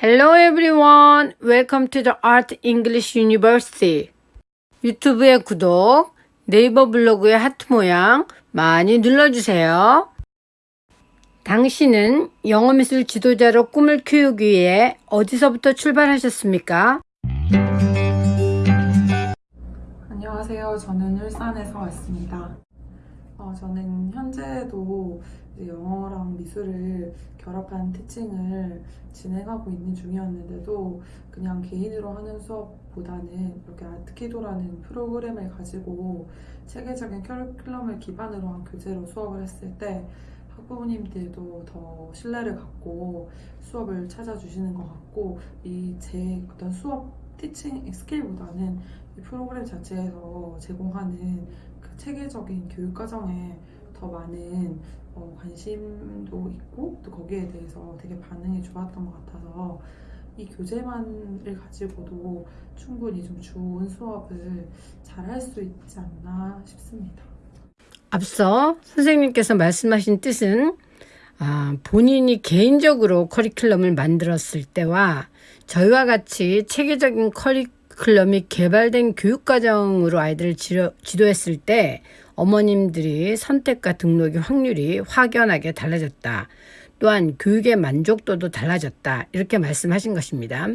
Hello everyone. Welcome to the Art English University. 유튜브의 구독, 네이버 블로그의 하트 모양 많이 눌러주세요. 당신은 영어미술 지도자로 꿈을 키우기 위해 어디서부터 출발하셨습니까? 안녕하세요. 저는 울산에서 왔습니다. 어, 저는 현재도 영어랑 미술을 결합한 티칭을 진행하고 있는 중이었는데도 그냥 개인으로 하는 수업보다는 이렇게 아트키도라는 프로그램을 가지고 체계적인 커리큘럼을 기반으로 한 교재로 수업을 했을 때 학부모님들도 더 신뢰를 갖고 수업을 찾아주시는 것 같고 이 제 어떤 수업 티칭 스킬보다는 이 프로그램 자체에서 제공하는 그 체계적인 교육 과정에 더 많은 어, 관심도 있고 또 거기에 대해서 되게 반응이 좋았던 것 같아서 이 교재만을 가지고도 충분히 좀 좋은 수업을 잘 할 수 있지 않나 싶습니다. 앞서 선생님께서 말씀하신 뜻은 아, 본인이 개인적으로 커리큘럼을 만들었을 때와 저희와 같이 체계적인 커리큘럼 이 개발된 교육과정으로 아이들을 지도, 지도했을 때 어머님들이 선택과 등록의 확률이 확연하게 달라졌다. 또한 교육의 만족도도 달라졌다. 이렇게 말씀하신 것입니다.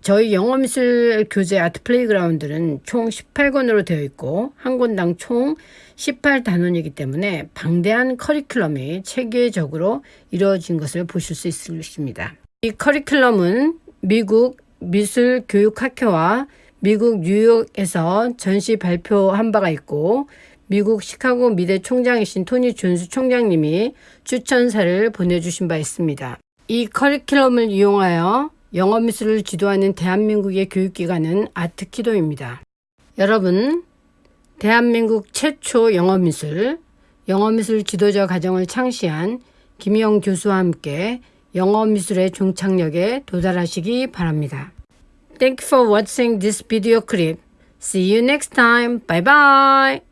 저희 영어미술 교재 Art Playground는 총 18권으로 되어 있고 한 권당 총 18단원이기 때문에 방대한 커리큘럼이 체계적으로 이루어진 것을 보실 수 있습니다. 이 커리큘럼은 미국 미술교육학회와 미국 뉴욕에서 전시 발표한 바가 있고 미국 시카고 미대 총장이신 토니 존스 총장님이 추천사를 보내주신 바 있습니다. 이 커리큘럼을 이용하여 영어 미술을 지도하는 대한민국의 교육기관은 아트키도입니다. 여러분, 대한민국 최초 영어 미술, 영어 미술 지도자 과정을 창시한 김영 교수와 함께 영어 미술의 종착역에 도달하시기 바랍니다. Thank you for watching this video clip. See you next time. Bye bye.